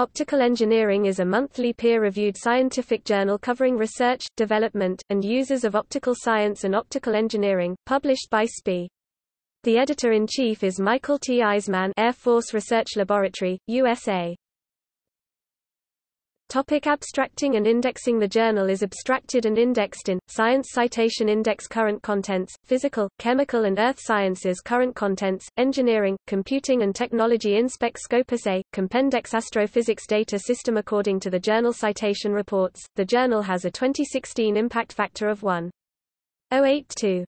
Optical Engineering is a monthly peer-reviewed scientific journal covering research, development, and uses of optical science and optical engineering, published by SPIE. The editor-in-chief is Michael T. Eismann Air Force Research Laboratory, USA. Topic abstracting and indexing The journal is abstracted and indexed in, Science Citation Index Current Contents, Physical, Chemical and Earth Sciences Current Contents, Engineering, Computing and Technology InSpec Scopus A, Compendex Astrophysics Data System According to the Journal Citation Reports, the journal has a 2016 impact factor of 1.082.